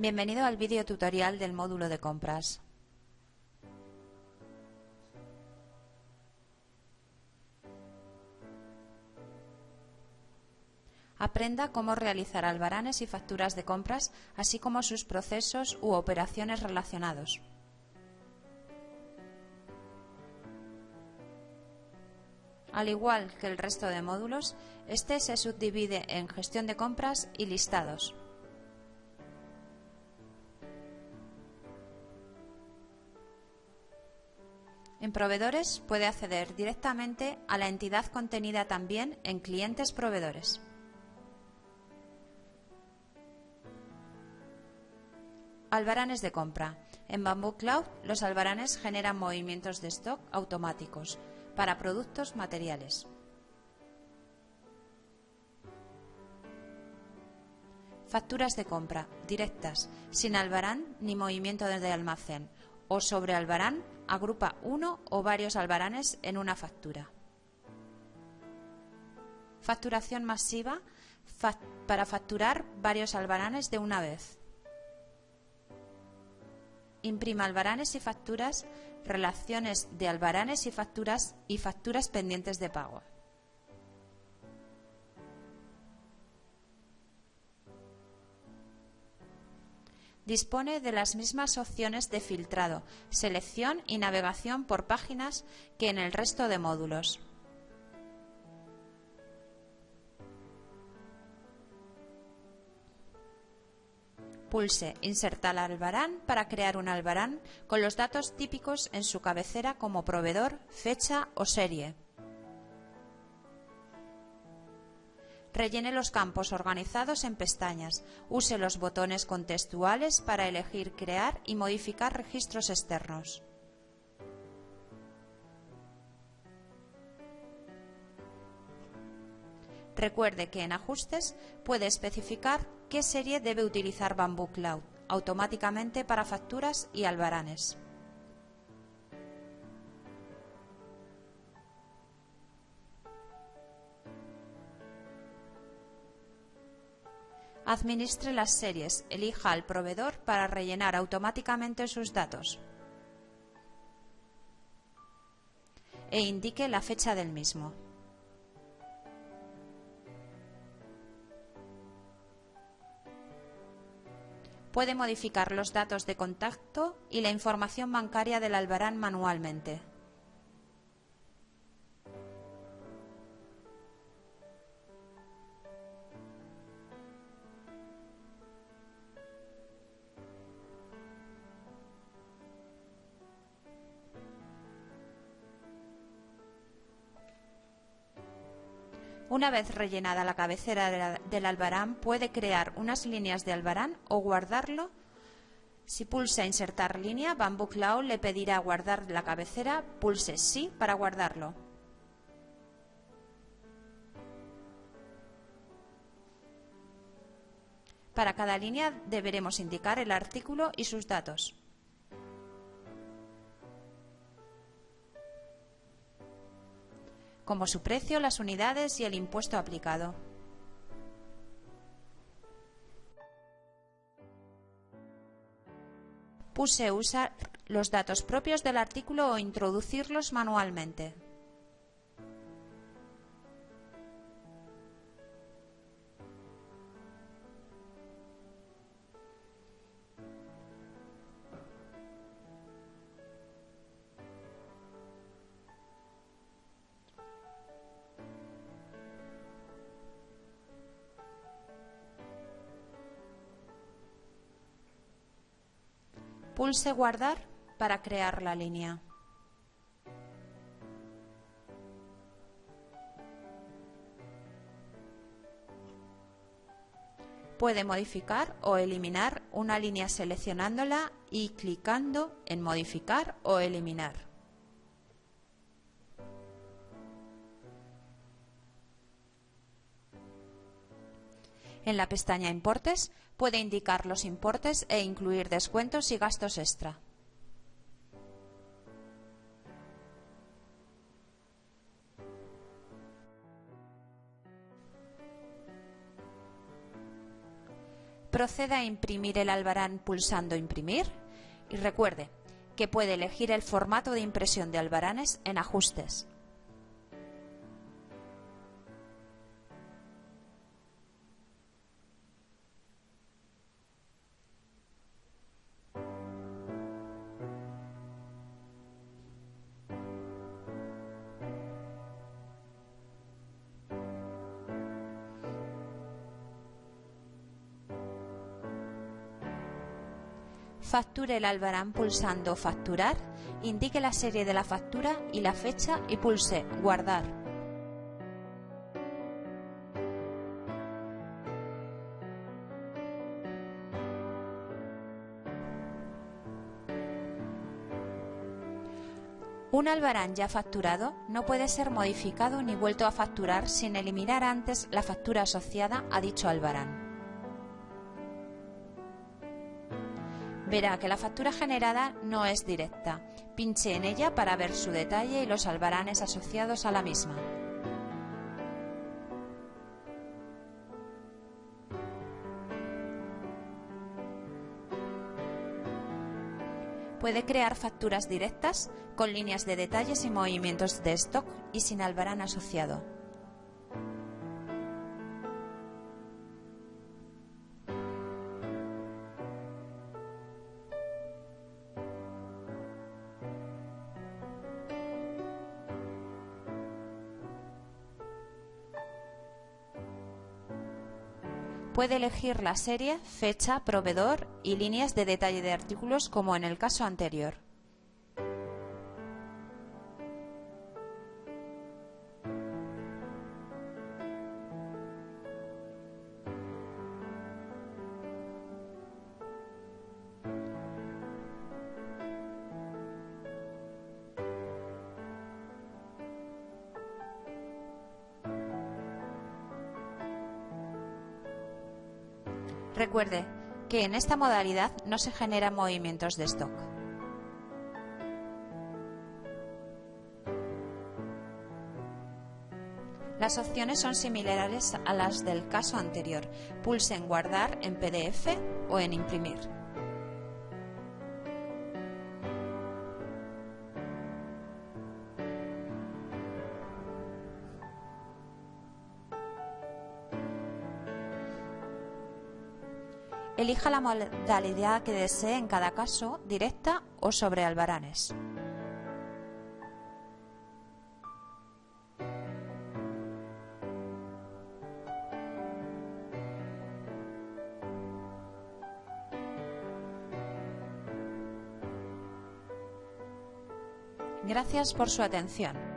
Bienvenido al vídeo tutorial del módulo de compras. Aprenda cómo realizar albaranes y facturas de compras, así como sus procesos u operaciones relacionados. Al igual que el resto de módulos, este se subdivide en gestión de compras y listados. En proveedores puede acceder directamente a la entidad contenida también en clientes proveedores. Albaranes de compra. En Bamboo Cloud, los albaranes generan movimientos de stock automáticos para productos materiales. Facturas de compra directas, sin albarán ni movimiento desde almacén, o sobre albarán agrupa uno o varios albaranes en una factura. Facturación masiva para facturar varios albaranes de una vez. Imprima albaranes y facturas, relaciones de albaranes y facturas y facturas pendientes de pago. Dispone de las mismas opciones de filtrado, selección y navegación por páginas que en el resto de módulos. Pulse Insertar albarán para crear un albarán con los datos típicos en su cabecera como proveedor, fecha o serie. Rellene los campos organizados en pestañas. Use los botones contextuales para elegir crear y modificar registros externos. Recuerde que en Ajustes puede especificar qué serie debe utilizar Bamboo Cloud automáticamente para facturas y albaranes. Administre las series, elija al proveedor para rellenar automáticamente sus datos e indique la fecha del mismo. Puede modificar los datos de contacto y la información bancaria del albarán manualmente. Una vez rellenada la cabecera del albarán, puede crear unas líneas de albarán o guardarlo. Si pulsa Insertar línea, Bamboo Cloud le pedirá guardar la cabecera. Pulse Sí para guardarlo. Para cada línea deberemos indicar el artículo y sus datos. Como su precio, las unidades y el impuesto aplicado. Puse usar los datos propios del artículo o introducirlos manualmente. Pulse Guardar para crear la línea. Puede modificar o eliminar una línea seleccionándola y clicando en Modificar o Eliminar. En la pestaña Importes puede indicar los importes e incluir descuentos y gastos extra. Proceda a imprimir el albarán pulsando Imprimir y recuerde que puede elegir el formato de impresión de albaranes en Ajustes. Facture el albarán pulsando Facturar, indique la serie de la factura y la fecha y pulse Guardar. Un albarán ya facturado no puede ser modificado ni vuelto a facturar sin eliminar antes la factura asociada a dicho albarán. Verá que la factura generada no es directa. Pinche en ella para ver su detalle y los albaranes asociados a la misma. Puede crear facturas directas con líneas de detalles y movimientos de stock y sin albarán asociado. Puede elegir la serie, fecha, proveedor y líneas de detalle de artículos como en el caso anterior. Recuerde que en esta modalidad no se generan movimientos de stock. Las opciones son similares a las del caso anterior. Pulse en Guardar en PDF o en Imprimir. Elija la modalidad que desee en cada caso, directa o sobre albaranes. Gracias por su atención.